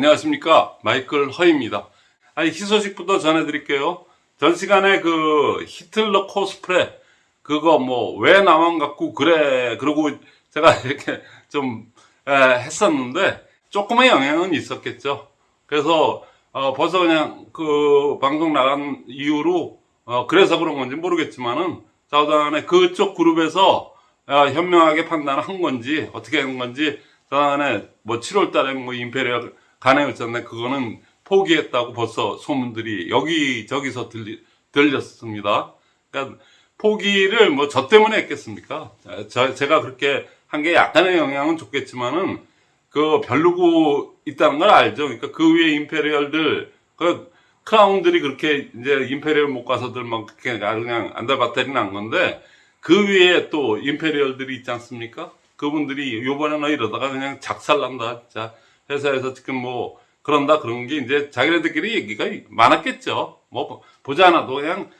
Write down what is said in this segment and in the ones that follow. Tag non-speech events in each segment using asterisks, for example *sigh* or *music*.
안녕하십니까? 마이클 허입니다. 아니 희소식부터 전해드릴게요. 전 시간에 그 히틀러 코스프레 그거 뭐 왜 나만 갖고 그래 그러고 제가 *laughs* 이렇게 좀 에, 했었는데 조금의 영향은 있었겠죠. 그래서 어, 벌써 그냥 그 방송 나간 이후로 어, 그래서 그런 건지 모르겠지만은 자우단에 그쪽 그룹에서 어, 현명하게 판단을 한 건지 어떻게 한 건지 자우단에 뭐 7월 달에 뭐 임페리얼 가네였잖아요 그거는 포기했다고 벌써 소문들이 여기저기서 들리, 들렸습니다 그러니까 포기를 뭐 저 때문에 했겠습니까 저, 제가 그렇게 한 게 약간의 영향은 좋겠지만은 그 별로고 있다는 걸 알죠. 그러니까 그 위에 임페리얼들, 그 크라운들이 그렇게 이제 임페리얼 못 가서들 막 그렇게 그냥 안달바탈이 난 건데 그 위에 또 임페리얼들이 있지 않습니까? 그분들이 요번에는 이러다가 그냥 작살난다. 자, 회사에서 지금 뭐 그런다 그런 게 이제 자기네들끼리 얘기가 많았겠죠. 뭐 보지 않아도 그냥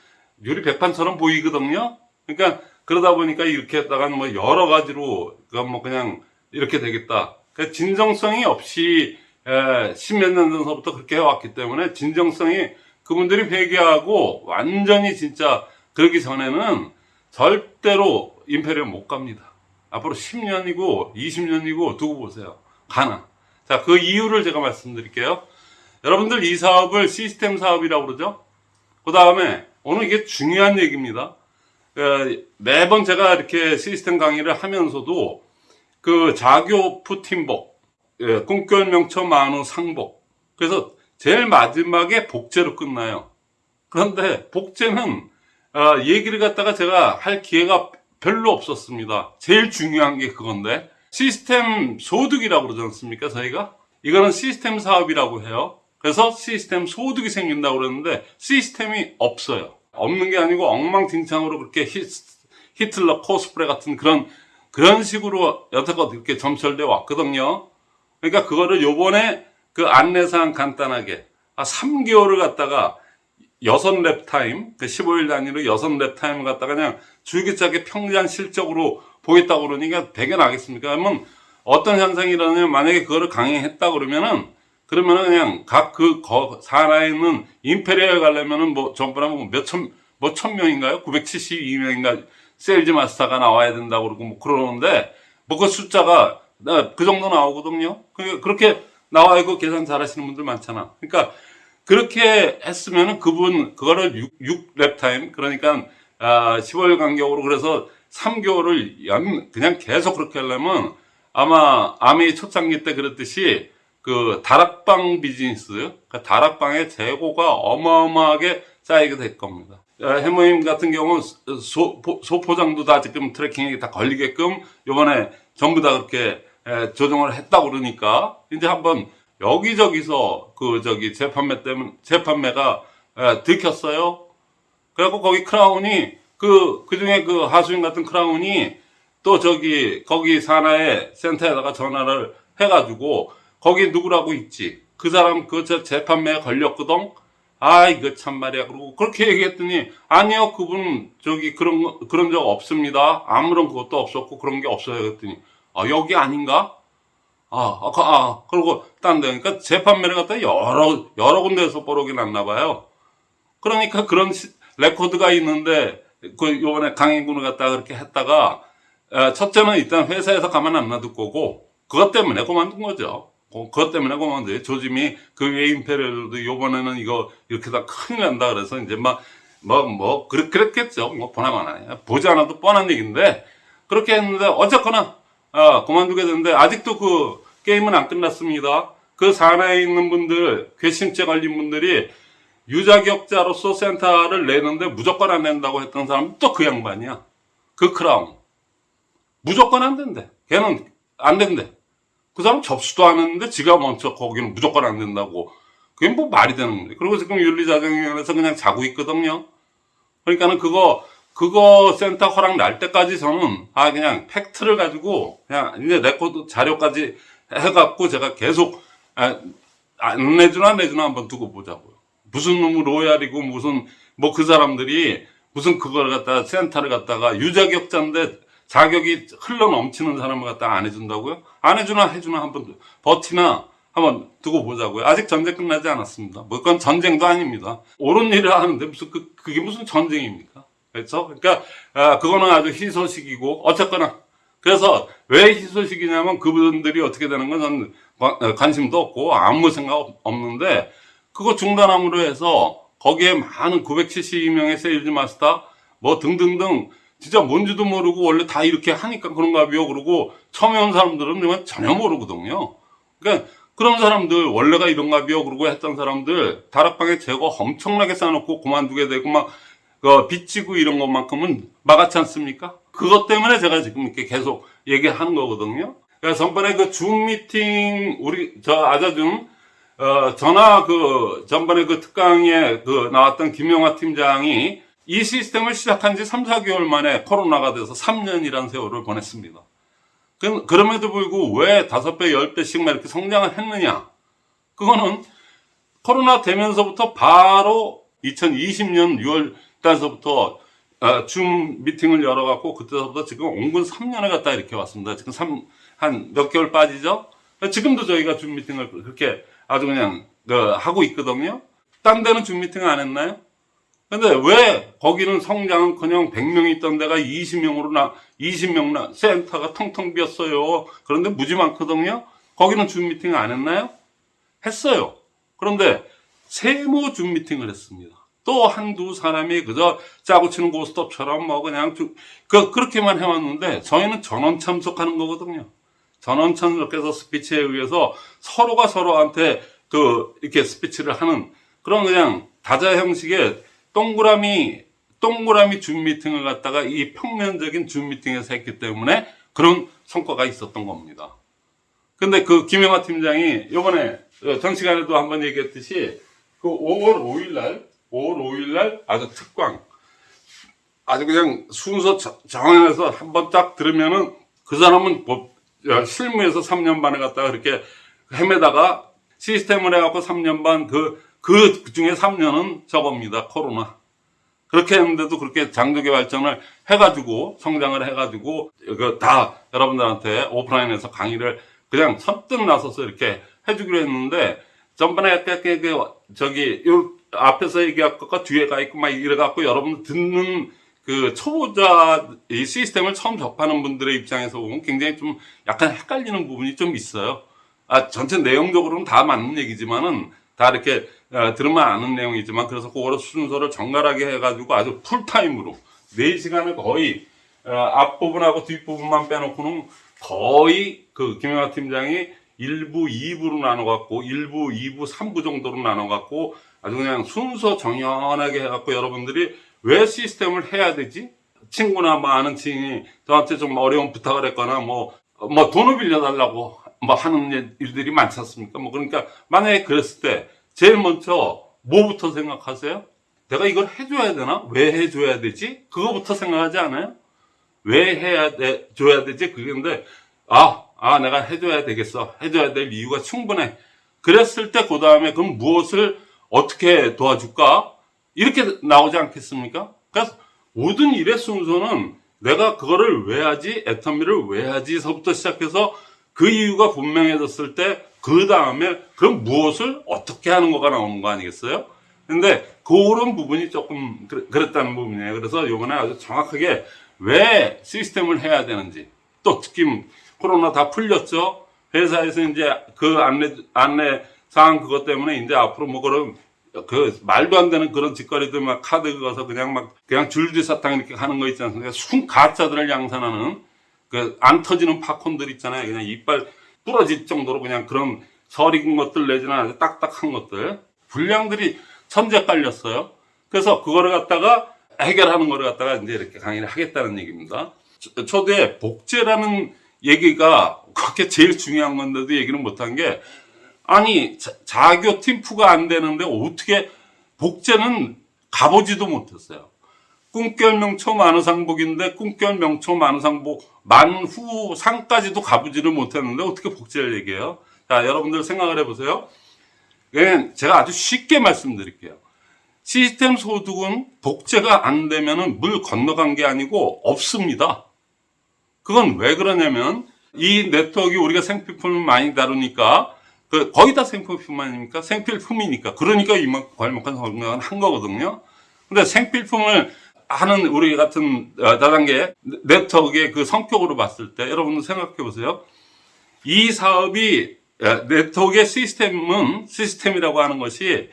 유리 백판처럼 보이거든요. 그러니까 그러다 보니까 이렇게 했다가 뭐 여러 가지로 그뭐 그냥 이렇게 되겠다. 그 진정성이 없이 십몇 년 전서부터 그렇게 해왔기 때문에 진정성이 그분들이 회개하고 완전히 진짜 그러기 전에는 절대로 임페리얼 못 갑니다. 앞으로 10년이고 20년이고 두고 보세요. 가나. 자, 그 이유를 제가 말씀드릴게요. 여러분들 이 사업을 시스템 사업이라고 그러죠? 그 다음에 오늘 이게 중요한 얘기입니다. 매번 제가 이렇게 시스템 강의를 하면서도 그 자교프 팀복, 예, 꿈결 명처 만우 상복. 그래서 제일 마지막에 복제로 끝나요. 그런데 복제는 어, 얘기를 갖다가 제가 할 기회가 별로 없었습니다. 제일 중요한 게 그건데 시스템 소득이라고 그러지 않습니까 저희가? 이거는 시스템 사업이라고 해요. 그래서 시스템 소득이 생긴다고 그러는데 시스템이 없어요. 없는 게 아니고 엉망진창으로 그렇게 히, 히틀러 코스프레 같은 그런 그런 식으로 여태껏 이렇게 점철돼 왔거든요. 그러니까 그거를 요번에 그 안내사항 간단하게 아 3개월을 갖다가 여섯 lap time, 그 15일 단위로 여섯 lap time을 갖다가 그냥 줄기차게 평장 실적으로 보겠다고 그러니까 대견하겠습니까? 그러면 어떤 현상이 일어나냐면 만약에 그거를 강행했다 그러면은 그러면은 그냥 각 그 산하에 있는 Imperial 가려면은 뭐 전부나 뭐 몇천 뭐 천 명인가요? 972명인가 Sales Master가 나와야 된다고 그러고 뭐 그러는데 뭐 그 숫자가 그 정도 나오거든요. 그렇게 나와 있고 계산 잘 하시는 분들 많잖아. 그러니까 그렇게 했으면은 그분 그거를 6, 6 lap time 그러니까 아, 15일 간격으로 그래서 3개월을 연 그냥 계속 그렇게 하려면 아마 암웨이 초창기 때 그랬듯이 그 다락방 비즈니스 그 다락방의 재고가 어마어마하게 쌓이게 될 겁니다. 헤모힘 같은 경우는 소, 소포장도 다 지금 tracking에 다 걸리게끔 요번에 전부 다 그렇게 조정을 했다고 그러니까 이제 한번 여기저기서 그 저기 재판매 때문에 재판매가 들켰어요. 그래갖고 거기 Crown이 그 그중에 그 하수인 같은 Crown이 또 저기 거기 산하의 센터에다가 전화를 해가지고 거기 누구라고 있지? 그 사람 그 재판매에 걸렸거든? 아 이거 참 말이야. 그러고 그렇게 얘기했더니 아니요 그분 저기 그런 거- 그런 적 없습니다. 아무런 그것도 없었고 그런 게 없어요. 그랬더니 아 여기 아닌가 아, 아, 그- 아 그리고 딴 데, 그러니까 재판매를 갖다 여러, 여러 군데에서 뽀록이 났나 봐요. 그러니까 그런 시- 레코드가 있는데, 그, 요번에 강행군을 갖다가 그렇게 했다가, 에, 첫째는 일단 회사에서 가만 안 놔둘 거고, 그것 때문에 그만둔 거죠. 그- 그것 때문에 그만둔 조짐이 그외 Imperial도 요번에는 이거 이렇게 다 큰일 난다 그래서 이제 막, 뭐, 뭐, 그랬, 그랬겠죠. 뭐, 보나마나. 보지 않아도 뻔한 얘기인데, 그렇게 했는데, 어쨌거나, 아, 그만두게 됐는데 아직도 그 게임은 안 끝났습니다. 그 산하에 있는 분들, 괘씸죄 걸린 분들이 유자격자로서 센터를 내는데 무조건 안 낸다고 했던 사람은 또그 양반이야. 그 크라운. 무조건 안 된대. 걔는 안 된대. 그 사람 접수도 안 했는데 지가 먼저 거기는 무조건 안 된다고. 그게 뭐 말이 되는 건데. 그리고 지금 윤리자정위원회에서 그냥 자고 있거든요. 그러니까는 그거 그거 센터 허락 날 때까지 저는 아 그냥 팩트를 가지고 그냥 이제 레코드 자료까지 해갖고 제가 계속 아, 안 내주나 내주나 한번 두고 보자고요. 무슨 놈의 Royal이고 무슨 뭐 그 사람들이 무슨 그걸 갖다가 센터를 갖다가 유자격자인데 자격이 흘러 넘치는 사람을 갖다가 안 해준다고요? 안 해주나 해주나 한번 버티나 한번 두고 보자고요. 아직 전쟁 끝나지 않았습니다. 뭐 그건 전쟁도 아닙니다. 옳은 일을 하는데 무슨 그, 그게 무슨 전쟁입니까? 그렇죠? 그러니까 아, 그거는 아주 희소식이고 어쨌거나 그래서 왜 희소식이냐면 그분들이 어떻게 되는 건 저는 관- 관심도 없고 아무 생각 없- 없는데 그거 중단함으로 해서 거기에 많은 972명의 Sales Master 뭐 등등등 진짜 뭔지도 모르고 원래 다 이렇게 하니까 그런가 봐요. 그러고 처음에 온 사람들은 전혀 모르거든요. 그러니까 그런 사람들 원래가 이런가 봐요. 그러고 했던 사람들 다락방에 제거 엄청나게 쌓아놓고 그만두게 되고 막 그 빚지고 이런 것만큼은 막았지 않습니까? 그것 때문에 제가 지금 이렇게 계속 얘기하는 거거든요. 그래서 전번에 그 줌 미팅 우리 저 아자줌 어, 전화 그 전번에 그 특강에 그 나왔던 김영화 팀장이 이 시스템을 시작한 지 3, 4개월 만에 코로나가 돼서 3년이라는 세월을 보냈습니다. 그, 그럼에도 불구하고 왜 5배, 10배씩만 이렇게 성장을 했느냐? 그거는 코로나 되면서부터 바로 2020년 6월 달서부터 어, 줌 미팅을 열어갖고 그때서부터 지금 온근 3년을 갖다 이렇게 왔습니다. 지금 한몇 개월 빠지죠? 지금도 저희가 줌 미팅을 그렇게 아주 그냥 그, 하고 있거든요. 딴 데는 줌 미팅 안 했나요? 근데 왜 거기는 성장은 그냥 100명 있던 데가 20명으로 나, 20명 나, 센터가 텅텅 비었어요. 그런데 무지 많거든요. 거기는 줌 미팅 안 했나요? 했어요. 그런데 세모 줌 미팅을 했습니다. 또 한두 사람이 그저 짜고 치는 고스톱처럼 뭐 그냥 쭉, 그, 그렇게만 해왔는데 저희는 전원 참석하는 거거든요. 전원 참석해서 스피치에 의해서 서로가 서로한테 그, 이렇게 스피치를 하는 그런 그냥 다자 형식의 동그라미, 동그라미 줌 미팅을 갖다가 이 평면적인 줌 미팅에서 했기 때문에 그런 성과가 있었던 겁니다. 근데 그 김영하 팀장이 요번에 전 시간에도 한번 얘기했듯이 그 5월 5일 날, 5월 5일 날 아주 특광, 아주 그냥 순서 저- 정해서 한번 딱 들으면은 그 사람은 뭐 실무에서 3년 반에 갔다가 그렇게 헤매다가 시스템을 해갖고 3년 반 그, 그 중에 3년은 저겁니다. 코로나. 그렇게 했는데도 그렇게 장족의 발전을 해가지고 성장을 해가지고 그다 여러분들한테 오프라인에서 강의를 그냥 선뜻 나서서 이렇게 해주기로 했는데 전번에 저기 요 앞에서 얘기할 것과 뒤에 가 있고 막 이래갖고 여러분 듣는 그 초보자 이 시스템을 처음 접하는 분들의 입장에서 보면 굉장히 좀 약간 헷갈리는 부분이 좀 있어요. 아 전체 내용적으로는 다 맞는 얘기지만은 다 이렇게 어, 들으면 아는 내용이지만 그래서 그거를 순서를 정갈하게 해가지고 아주 풀타임으로 4시간을 거의 어, 앞부분하고 뒷부분만 빼놓고는 거의 그 김영하 팀장이 1부, 2부로 나눠갖고 1부, 2부, 3부 정도로 나눠갖고 아주 그냥 순서 정연하게 해갖고 여러분들이 왜 시스템을 해야 되지? 친구나 뭐 아는 친이 저한테 좀 어려운 부탁을 했거나 뭐, 뭐 돈을 빌려달라고 뭐 하는 일들이 많지 않습니까? 뭐 그러니까 만약에 그랬을 때 제일 먼저 뭐부터 생각하세요? 내가 이걸 해줘야 되나? 왜 해줘야 되지? 그거부터 생각하지 않아요? 왜 해야 돼, 줘야 되지? 그건데, 아, 아, 내가 해줘야 되겠어. 해줘야 될 이유가 충분해. 그랬을 때, 그 다음에 그럼 무엇을 어떻게 도와줄까? 이렇게 나오지 않겠습니까? 그래서 모든 일의 순서는 내가 그거를 왜 하지? 애터미를 왜 하지?서부터 시작해서 그 이유가 분명해졌을 때, 그 다음에 그럼 무엇을 어떻게 하는 거가 나오는 거 아니겠어요? 근데 그런 부분이 조금 그랬- 그랬다는 부분이에요. 그래서 이번에 아주 정확하게 왜 시스템을 해야 되는지 또 특히 코로나 다 풀렸죠. 회사에서 이제 그 안내 안내 사항 그것 때문에 이제 앞으로 뭐 그런 그 말도 안 되는 그런 짓거리들 막 카드 긁어서 그냥 막 그냥 줄기 사탕 이렇게 하는 거 있지 않습니까? 순 가짜들을 양산하는 그 안 터지는 팝콘들 있잖아요. 그냥 이빨 부러질 정도로 그냥 그런 설익은 것들 내지는 아주 딱딱한 것들 분량들이 천재 깔렸어요. 그래서 그거를 갖다가 해결하는 거를 갖다가 이제 이렇게 강의를 하겠다는 얘기입니다. 초- 초대에 복제라는 얘기가 그렇게 제일 중요한 건데도 얘기를 못한 게 아니 자- 자교 팀프가 안 되는데 어떻게 복제는 가보지도 못했어요. 꿈결 명초 만우상복인데 꿈결 명초 만우상복 만후 상까지도 가보지를 못했는데 어떻게 복제를 얘기해요? 자 여러분들 생각을 해보세요. 그냥 제가 아주 쉽게 말씀드릴게요. 시스템 소득은 복제가 안 되면은 물 건너간 게 아니고 없습니다. 그건 왜 그러냐면 이 네트워크 우리가 생필품을 많이 다루니까 그 거의 다 생필품 아닙니까? 생필품이니까. 그러니까 이만큼 괄목한 성공을 한 거거든요. 근데 생필품을 하는 우리 같은 어, 다단계 네트워크의 그 성격으로 봤을 때 여러분들 생각해 보세요. 이 사업이 어, 네트워크의 시스템은 시스템이라고 하는 것이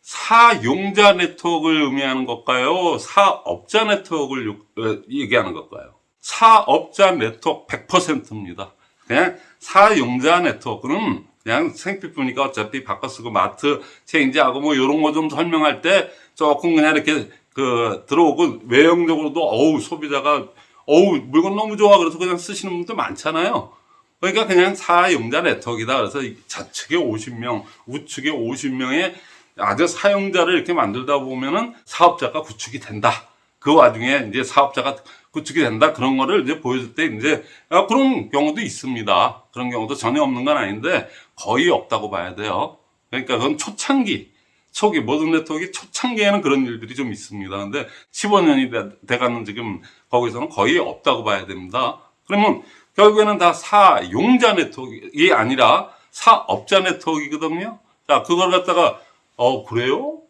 사용자 네트워크를 의미하는 걸까요? 사업자 네트워크를 요- 어, 얘기하는 걸까요? 사업자 네트워크 100%입니다. 그냥 사용자 네트워크는 그냥 생필품이니까 어차피 바꿔 쓰고 마트 체인지하고 뭐 이런 거 좀 설명할 때 조금 그냥 이렇게 그 들어오고 외형적으로도 어우 소비자가 어우 물건 너무 좋아 그래서 그냥 쓰시는 분도 많잖아요. 그러니까 그냥 사용자 네트워크이다. 그래서 이 좌측에 50명, 우측에 50명의 아주 사용자를 이렇게 만들다 보면은 사업자가 구축이 된다. 그 와중에 이제 사업자가 구축이 된다. 그런 거를 이제 보여줄 때 이제 아, 그런 경우도 있습니다. 그런 경우도 전혀 없는 건 아닌데 거의 없다고 봐야 돼요. 그러니까 그건 초창기, 초기, 모든 네트워크 초창기에는 그런 일들이 좀 있습니다. 근데 15년이 돼, 돼가는 지금 거기서는 거의 없다고 봐야 됩니다. 그러면 결국에는 다 사용자 네트워크이 아니라 사업자 네트워크이거든요. 자, 그걸 갖다가, 어, 그래요?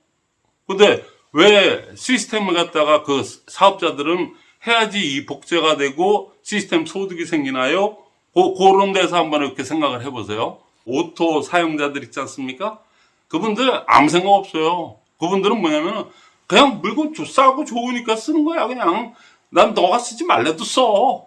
근데 왜 시스템을 갖다가 그 사업자들은 해야지 이 복제가 되고 시스템 소득이 생기나요? 고, 그런 데서 한번 이렇게 생각을 해보세요. 오토 사용자들 있지 않습니까? 그분들 아무 생각 없어요. 그분들은 뭐냐면 그냥 물건 조- 싸고 좋으니까 쓰는 거야. 그냥 난 너가 쓰지 말래도 써.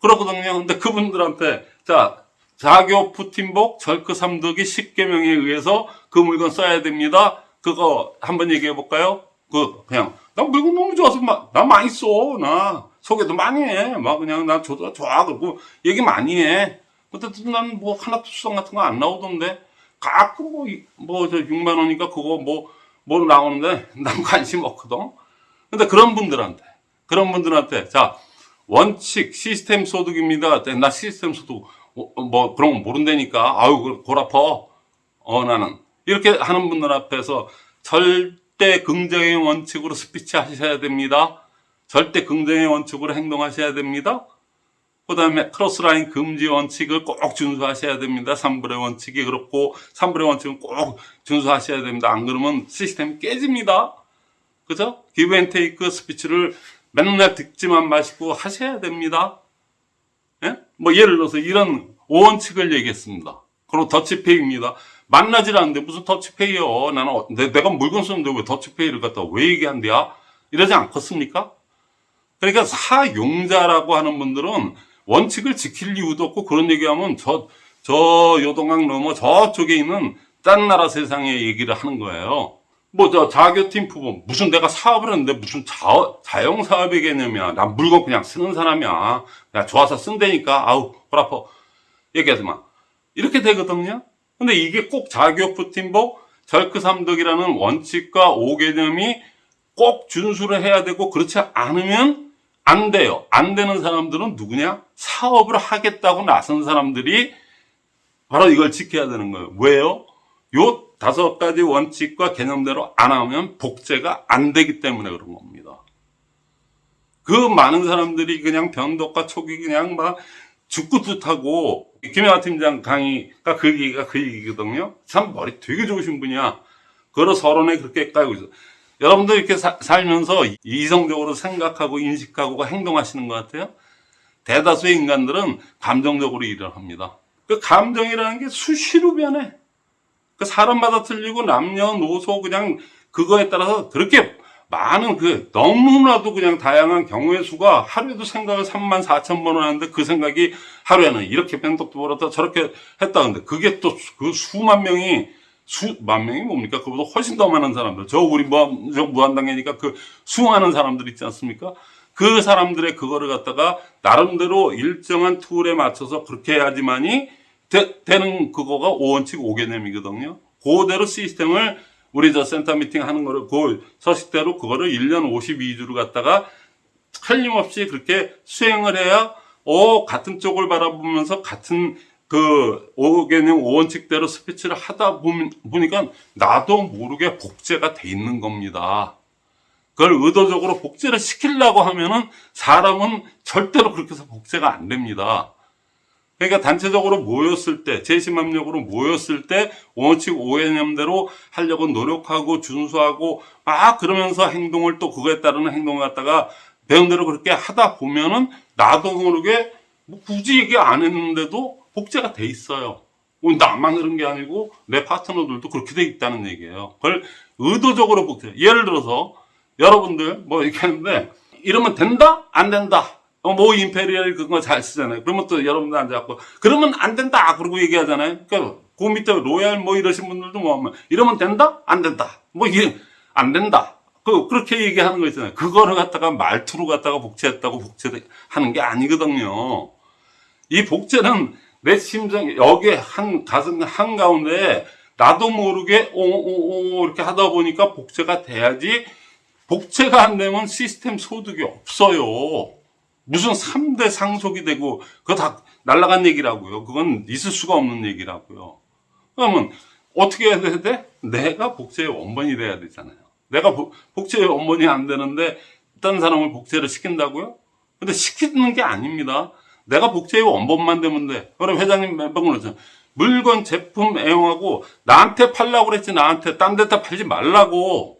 그러거든요. 근데 그분들한테 자 자교 푸틴복 절크 삼덕이 10개명에 의해서 그 물건 써야 됩니다. 그거 한번 얘기해 볼까요? 그 그냥 나 물건 너무 좋아서 막, 나 많이 써. 나 소개도 많이 해. 막 그냥 나 좋아 좋아 그러고 얘기 많이 해. 근데 난 뭐 하나도 수상 같은 거 안 나오던데 가끔 뭐뭐저 6만 원이니까 그거 뭐뭐 나오는데 *laughs* 난 관심 없거든. 근데 그런 분들한테 그런 분들한테 자 원칙 시스템 소득입니다. 나 시스템 소득 어, 뭐 그런 거 모른다니까. 아유 골 아파. 어 나는 이렇게 하는 분들 앞에서 절대 긍정의 원칙으로 스피치 하셔야 됩니다. 절대 긍정의 원칙으로 행동하셔야 됩니다. 그 다음에 crossline 금지 원칙을 꼭 준수하셔야 됩니다. 3분의 원칙이 그렇고 3분의 원칙은 꼭 준수하셔야 됩니다. 안 그러면 시스템이 깨집니다. 그죠? 기브 앤 테이크 스피치를 맨날 듣지만 마시고 하셔야 됩니다. 예? 뭐 예를 들어서 이런 5원칙을 얘기했습니다. 그리고 더치페이입니다. 만나질 않는데 무슨 더치페이요? 나는 어- 내, 내가 물건 쓰는데 왜 더치페이를 갖다 왜 얘기한대야? 이러지 않겠습니까? 그러니까 사용자라고 하는 분들은 원칙을 지킬 이유도 없고 그런 얘기하면 저, 저 요동강 넘어 저쪽에 있는 딴 나라 세상의 얘기를 하는 거예요. 뭐 저 자교팀 부분 무슨 내가 사업을 했는데 무슨 자, 자영 사업의 개념이야. 난 물건 그냥 쓰는 사람이야. 야 좋아서 쓴다니까. 아우 골 아파. 얘기하지 마. 이렇게 되거든요. 근데 이게 꼭 자교프 팀복 절크 삼덕이라는 원칙과 오개념이 꼭 준수를 해야 되고 그렇지 않으면 안 돼요. 안 되는 사람들은 누구냐? 사업을 하겠다고 나선 사람들이 바로 이걸 지켜야 되는 거예요. 왜요? 요 다섯 가지 원칙과 개념대로 안 하면 복제가 안 되기 때문에 그런 겁니다. 그 많은 사람들이 그냥 변덕과 촉이 그냥 막 죽고 뜻하고 김영하 팀장 강의가 그 얘기가 그 얘기거든요. 참 머리 되게 좋으신 분이야. 그걸 서론에 그렇게 깔고 있어. 여러분들 이렇게 사- 살면서 이성적으로 생각하고 인식하고 행동하시는 것 같아요? 대다수의 인간들은 감정적으로 일을 합니다. 그 감정이라는 게 수시로 변해. 그 사람마다 틀리고 남녀노소 그냥 그거에 따라서 그렇게 많은 그 너무나도 그냥 다양한 경우의 수가 하루에도 생각을 3만 4천 번을 하는데 그 생각이 하루에는 이렇게 변덕도 벌었다 저렇게 했다는데 그게 또 그 수만 명이 수만 명이 뭡니까? 그보다 훨씬 더 많은 사람들. 저 우리 무한, 저 무한당이니까 그 수많은 사람들 있지 않습니까? 그 사람들의 그거를 갖다가 나름대로 일정한 tool에 맞춰서 그렇게 해야지만이 되, 는 그거가 5원칙 5개념이거든요. 그대로 시스템을 우리 저 센터 미팅 하는 거를 그 서식대로 그거를 1년 52주를 갖다가 틀림없이 그렇게 수행을 해야 어 같은 쪽을 바라보면서 같은 그 5개념 5원칙대로 스피치를 하다 보니까 나도 모르게 복제가 돼 있는 겁니다. 그걸 의도적으로 복제를 시키려고 하면은 사람은 절대로 그렇게 해서 복제가 안 됩니다. 그러니까 단체적으로 모였을 때, 제심합력으로 모였을 때 원칙 오해념대로 하려고 노력하고 준수하고 막 그러면서 행동을 또 그거에 따르는 행동을 갖다가 배운 대로 그렇게 하다 보면은 나도 모르게 뭐 굳이 얘기 안 했는데도 복제가 돼 있어요. 뭐 나만 그런 게 아니고 내 파트너들도 그렇게 돼 있다는 얘기예요. 그걸 의도적으로 복제. 예를 들어서 여러분들 뭐 이렇게 하는데 이러면 된다? 안 된다? 어, 뭐 임페리얼 그거 잘 쓰잖아요. 그러면 또 여러분들 앉아갖고 그러면 안 된다 그러고 얘기하잖아요. 그러니까 그 밑에 로얄 뭐 이러신 분들도 뭐 하면 이러면 된다? 안 된다? 뭐 이게 안 된다. 그 그렇게 얘기하는 거 있잖아요. 그거를 갖다가 말투로 갖다가 복제했다고 복제하는 게 아니거든요. 이 복제는 내 심장 여기에 한 가슴 한 가운데 나도 모르게 오오오 이렇게 하다 보니까 복제가 돼야지 복제가 안 되면 시스템 소득이 없어요. 무슨 3대 상속이 되고 그거 다 날라간 얘기라고요. 그건 있을 수가 없는 얘기라고요. 그러면 어떻게 해야 돼? 내가 복제의 원본이 돼야 되잖아요. 내가 복- 복제의 원본이 안 되는데 다른 사람을 복제를 시킨다고요? 근데 시키는 게 아닙니다. 내가 복제의 원본만 되면 돼. 그럼 회장님 몇번 그러죠. 물건, 제품 애용하고 나한테 팔라고 그랬지 나한테 딴 데다 팔지 말라고.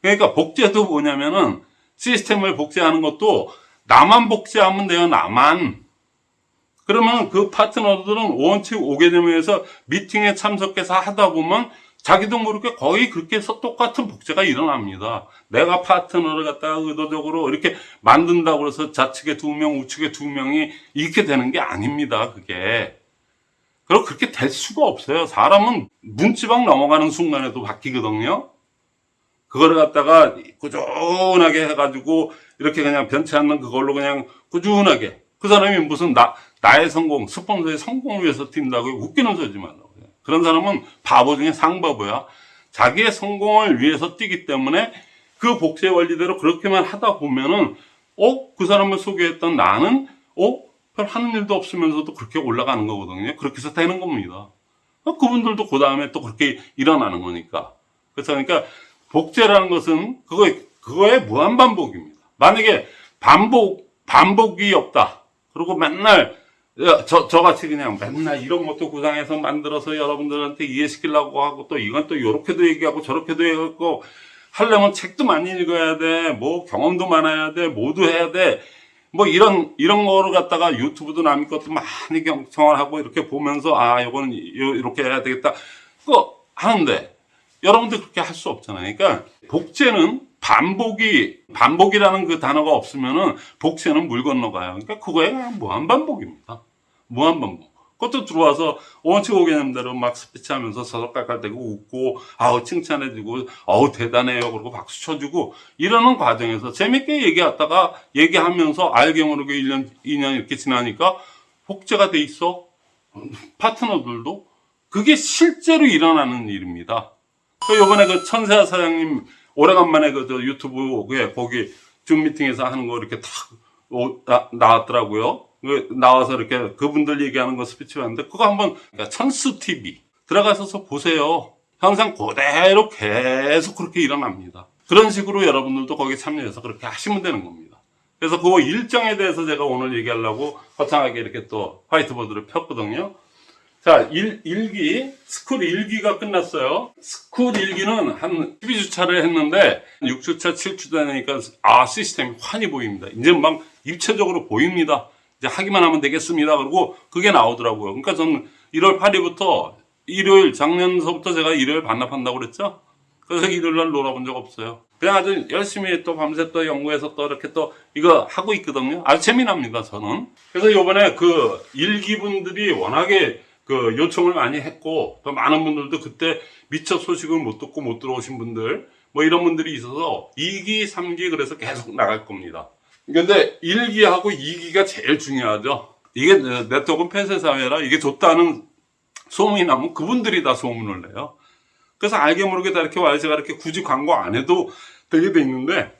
그러니까 복제도 뭐냐면은 시스템을 복제하는 것도 나만 복제하면 돼요, 나만. 그러면 그 파트너들은 원칙 5개념에서 미팅에 참석해서 하다 보면 자기도 모르게 거의 그렇게 해서 똑같은 복제가 일어납니다. 내가 파트너를 갖다가 의도적으로 이렇게 만든다고 해서 좌측에 두 명, 우측에 두 명이 이렇게 되는 게 아닙니다, 그게. 그리고 그렇게 될 수가 없어요. 사람은 문지방 넘어가는 순간에도 바뀌거든요. 그거를 갖다가 꾸준하게 해가지고 이렇게 그냥 변치 않는 그걸로 그냥 꾸준하게 그 사람이 무슨 나, 나의 성공, 스폰서의 성공을 위해서 뛴다고 웃기는 소리 하지 말라고 해요. 그런 사람은 바보 중에 상바보야. 자기의 성공을 위해서 뛰기 때문에 그 복제 원리대로 그렇게만 하다 보면은 어? 그 사람을 소개했던 나는 어? 별 하는 일도 없으면서도 그렇게 올라가는 거거든요. 그렇게 해서 되는 겁니다. 어, 그분들도 그 다음에 또 그렇게 일어나는 거니까. 그래서 그러니까 복제라는 것은 그거 그거의 무한 반복입니다. 만약에 반복 반복이 없다. 그리고 맨날 야, 저 저같이 그냥 맨날 이런 것도 구상해서 만들어서 여러분들한테 이해시키려고 하고 또 이건 또 요렇게도 얘기하고 저렇게도 얘기하고 하려면 책도 많이 읽어야 돼. 뭐 경험도 많아야 돼. 모두 해야 돼. 뭐 이런 이런 거를 갖다가 유튜브도 남의 것도 많이 경청을 하고 이렇게 보면서 아 요거는 요- 이렇게 해야 되겠다. 그거 하는데 여러분들 그렇게 할 수 없잖아요. 그러니까 복제는 반복이 반복이라는 그 단어가 없으면은 복제는 물 건너가요. 그러니까 그거에 무한 반복입니다. 무한 반복. 그것도 들어와서 원칙 오개념대로 막 스피치하면서 서석깔깔대고 웃고 아우 칭찬해주고 아우 대단해요 그러고 박수 쳐주고 이러는 과정에서 재밌게 얘기하다가 얘기하면서 알게 모르게 1년 2년 이렇게 지나니까 복제가 돼 있어 파트너들도 그게 실제로 일어나는 일입니다. 그 요번에 그 천세아 사장님 오래간만에 그저 유튜브에 거기 줌 미팅에서 하는 거 이렇게 탁 오- 나, 나왔더라고요. 그 나와서 이렇게 그분들 얘기하는 거 스피치 봤는데 그거 한번 그러니까 천수 TV 들어가셔서 보세요. 항상 그대로 계속 그렇게 일어납니다. 그런 식으로 여러분들도 거기 참여해서 그렇게 하시면 되는 겁니다. 그래서 그 일정에 대해서 제가 오늘 얘기하려고 거창하게 이렇게 또 화이트보드를 폈거든요. 자, 일, 일기, 스쿨 1기가 끝났어요. 스쿨 1기는 한 12주차를 했는데, 6주차, 7주차 되니까, 아, 시스템이 환히 보입니다. 이제 막 입체적으로 보입니다. 이제 하기만 하면 되겠습니다. 그리고 그게 나오더라고요. 그러니까 저는 1월 8일부터, 일요일, 작년서부터 제가 일요일 반납한다고 그랬죠? 그래서 일요일 날 놀아본 적 없어요. 그냥 아주 열심히 또 밤새 또 연구해서 또 이렇게 또 이거 하고 있거든요. 아주 재미납니다, 저는. 그래서 요번에 그 일기분들이 워낙에 그 요청을 많이 했고 또 많은 분들도 그때 미처 소식을 못 듣고 못 들어오신 분들 뭐 이런 분들이 있어서 2기, 3기 그래서 계속 나갈 겁니다. 근데 1기하고 2기가 제일 중요하죠. 이게 네트워크 폐쇄 사회라 이게 좋다는 소문이 나면 그분들이 다 소문을 내요. 그래서 알게 모르게 다 이렇게 와요. 제가 이렇게 굳이 광고 안 해도 되게 돼 있는데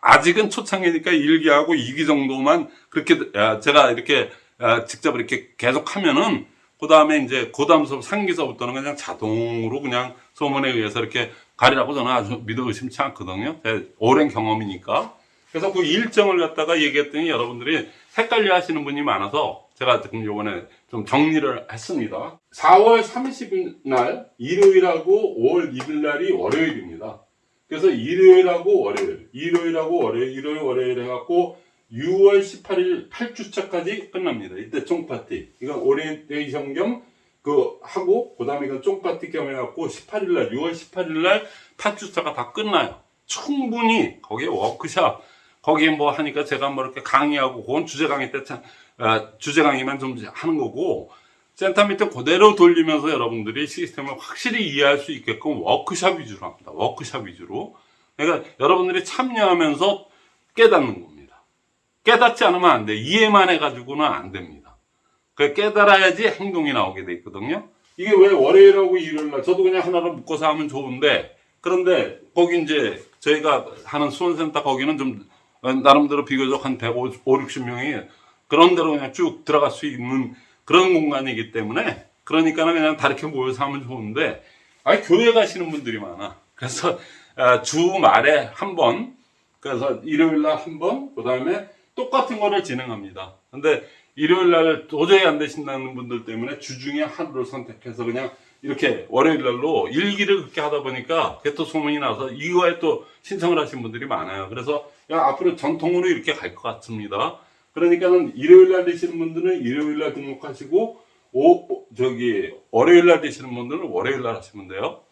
아직은 초창기니까 1기하고 2기 정도만 그렇게 아, 제가 이렇게 아, 직접 이렇게 계속 하면은 그 다음에 이제 그 다음서 3기서부터는 그냥 자동으로 그냥 소문에 의해서 이렇게 가리라고 저는 아주 믿어 의심치 않거든요. 제 오랜 경험이니까. 그래서 그 일정을 갖다가 얘기했더니 여러분들이 헷갈려 하시는 분이 많아서 제가 지금 요번에 좀 정리를 했습니다. 4월 30일 날 일요일하고 5월 2일 날이 월요일입니다. 그래서 일요일하고 월요일, 일요일하고 월요일, 일요일, 월요일 해갖고 6월 18일 8주차까지 끝납니다. 이때 쫑파티. 이건 오리엔테이션 겸 그 하고 그 다음에 이건 쫑파티 겸 해갖고 18일 날 6월 18일 날 8주차가 다 끝나요. 충분히 거기에 워크샵 거기에 뭐 하니까 제가 뭐 이렇게 강의하고 그건 주제 강의 때 참, 아, 주제 강의만 좀 하는 거고 센터 미팅 그대로 돌리면서 여러분들이 시스템을 확실히 이해할 수 있게끔 워크샵 위주로 합니다. 워크샵 위주로. 그러니까 여러분들이 참여하면서 깨닫는 겁니다. 깨닫지 않으면 안 돼. 이해만 해가지고는 안 됩니다. 그 깨달아야지 행동이 나오게 돼 있거든요. 이게 왜 월요일하고 일요일날 저도 그냥 하나로 묶어서 하면 좋은데 그런데 거기 이제 저희가 하는 수원센터 거기는 좀 어, 나름대로 비교적 한 150, 60명이 그런 데로 그냥 쭉 들어갈 수 있는 그런 공간이기 때문에 그러니까는 그냥 다 이렇게 모여서 하면 좋은데 아 교회 가시는 분들이 많아. 그래서 아, 주말에 한 번, 그래서 일요일 날 한 번, 그 다음에 똑같은 거를 진행합니다. 근데 일요일 날 도저히 안 되신다는 분들 때문에 주중에 하루를 선택해서 그냥 이렇게 월요일 날로 일기를 그렇게 하다 보니까 그게 또 소문이 나서 이거에 또 신청을 하신 분들이 많아요. 그래서 앞으로 전통으로 이렇게 갈 것 같습니다. 그러니까는 일요일 날 되시는 분들은 일요일 날 등록하시고 오, 저기 월요일 날 되시는 분들은 월요일 날 하시면 돼요.